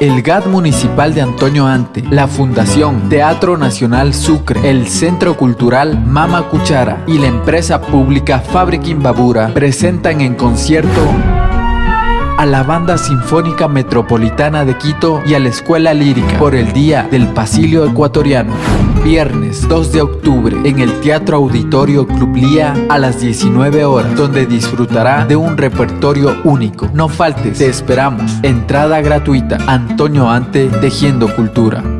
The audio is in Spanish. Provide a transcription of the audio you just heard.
El GAD Municipal de Antonio Ante, la Fundación Teatro Nacional Sucre, el Centro Cultural Mama Cuchara y la empresa pública Fábrica Imbabura presentan en concierto a la Banda Sinfónica Metropolitana de Quito y a la Escuela Lírica por el Día del Pasilio Ecuatoriano. Viernes 2 de octubre en el Teatro Auditorio Club Lía a las 19 horas, donde disfrutará de un repertorio único. No faltes, te esperamos. Entrada gratuita. Antonio Ante, Tejiendo Cultura.